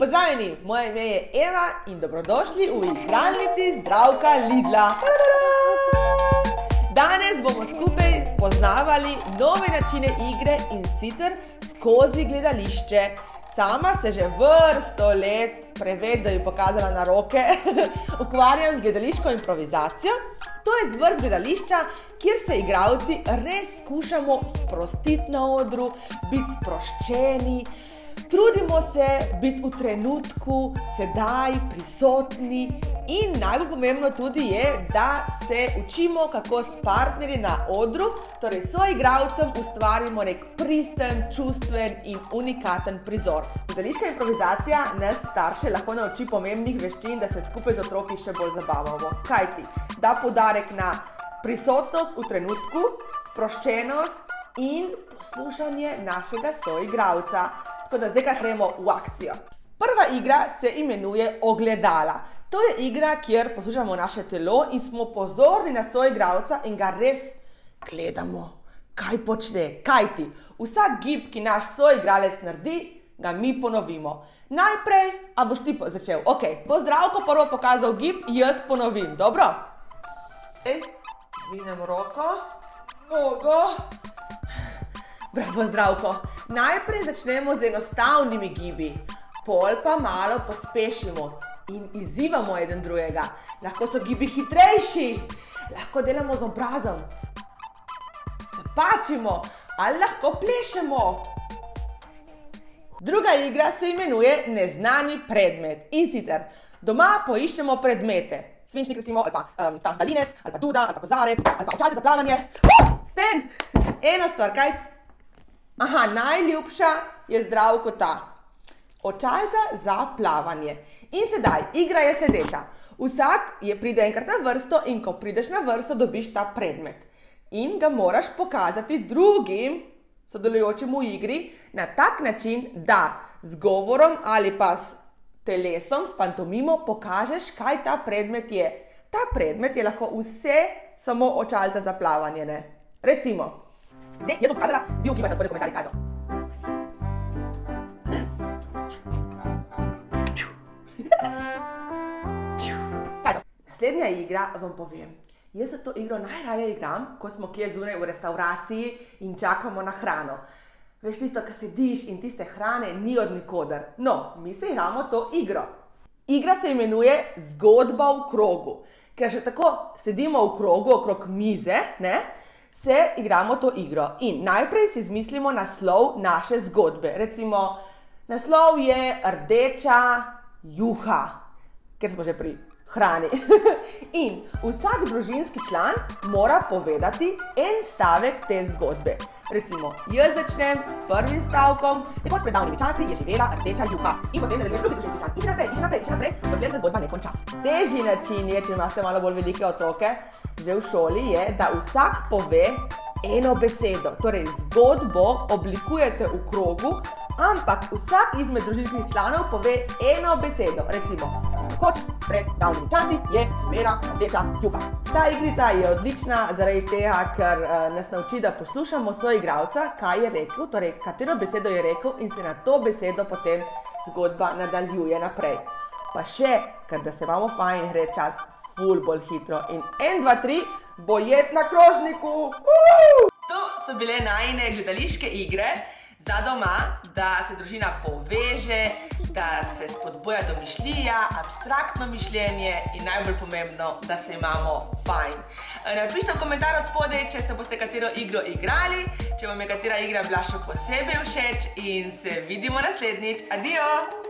Pozdravljeni, moje ime je Eva in dobrodošli v igralnici Zdravka Lidla. Danes bomo skupaj spoznavali nove načine igre in sicer skozi gledališče. Sama se že vrsto let, preveč, da bi pokazala na roke, ukvarjam z gledališko improvizacijo. To je zvrst gledališča, kjer se igravci res skušamo sprostiti na odru, biti sproščeni, Trudimo se biti v trenutku, sedaj, prisotni in najbolj pomembno tudi je, da se učimo, kako s partnerji na odru, torej so igravcem, ustvarimo nek pristen, čustven in unikaten prizor. Gledališka improvizacija nas starše lahko nauči pomembnih veščin, da se skupaj z otroki še bolj zabavamo. Kaj ti? Da podarek na prisotnost v trenutku, sproščenost in poslušanje našega soigravca. Tako da zdaj gremo v akcijo. Prva igra se imenuje Ogledala. To je igra, kjer poslušamo naše telo in smo pozorni na soigralca in ga res gledamo, kaj počne, kaj ti. Vsak gib, ki naš soigralec naredi, ga mi ponovimo. Najprej, a boš ti začel? Ok, bo zdravko prvo pokazal gib, jaz ponovim, dobro? Ej, dvinem roko, nogo, Bravo, zdravko. Najprej začnemo z enostavnimi gibi, pol pa malo pospešimo in izzivamo eden drugega. Lahko so gibi hitrejši, lahko delamo z obrazom, se pačimo ali lahko plešemo. Druga igra se imenuje neznani predmet in sicer doma poiščemo predmete. Svinčnik recimo, ali pa um, ta dalinec, ali pa duda, ali pa kozarec, ali pa očalce za plavanje. Uh, fen! Eno stvar, kaj Aha, najljubša je zdravko ta. Očalca za plavanje. In sedaj, igra je sledeča. Vsak je pride enkrat na vrsto in ko prideš na vrsto, dobiš ta predmet. In ga moraš pokazati drugim sodelujočim v igri na tak način, da z govorom ali pa s telesom, s pantomimo pokažeš, kaj ta predmet je. Ta predmet je lahko vse samo očalca za plavanje, ne? Recimo, Zdaj, jaz bom pokazala, vi ugibajte spodaj komentarji, kaj je to. Kaj je to? Naslednja igra vam povem. Jaz se to igro najraje igram, ko smo kje zunaj v restauraciji in čakamo na hrano. Veš tisto, ko sediš in tiste hrane ni od nikoder. No, mi se igramo to igro. Igra se imenuje zgodba v krogu. Ker že tako sedimo v krogu okrog mize, ne? Se igramo to igro. In najprej si izmislimo naslov naše zgodbe. Recimo, naslov je rdeča juha, ker smo že pri hrani. In vsak družinski član mora povedati en stavek te zgodbe. Recimo, jaz začnem s prvim stavkom, nekoč pred davnimi časi je živela rdeča juha. In potem nadaljuješ drugi družinski član. In naprej, dokler se zgodba ne konča. Težji način je, če imate malo bolj velike otroke, že v šoli, je, da vsak pove eno besedo. Torej, zgodbo oblikujete v krogu, ampak vsak izmed družinskih članov pove eno besedo. Recimo, kot pred davnimi časi je živela rdeča juha. Ta igrica je odlična zaradi tega, ker uh, nas nauči, da poslušamo svoj igralca, kaj je rekel, torej katero besedo je rekel in se na to besedo potem zgodba nadaljuje naprej. Pa še, ker da se imamo fajn, gre čas ful bolj hitro in en, dva, tri, bojet na krožniku! To so bile najne gledališke igre za doma, da se družina poveže, da se spodboja domišljija, abstraktno mišljenje in najbolj pomembno, da se imamo fajn. Napište v komentar od spodaj, če se boste katero igro igrali, če vam je katera igra bila še posebej všeč in se vidimo naslednjič. Adijo!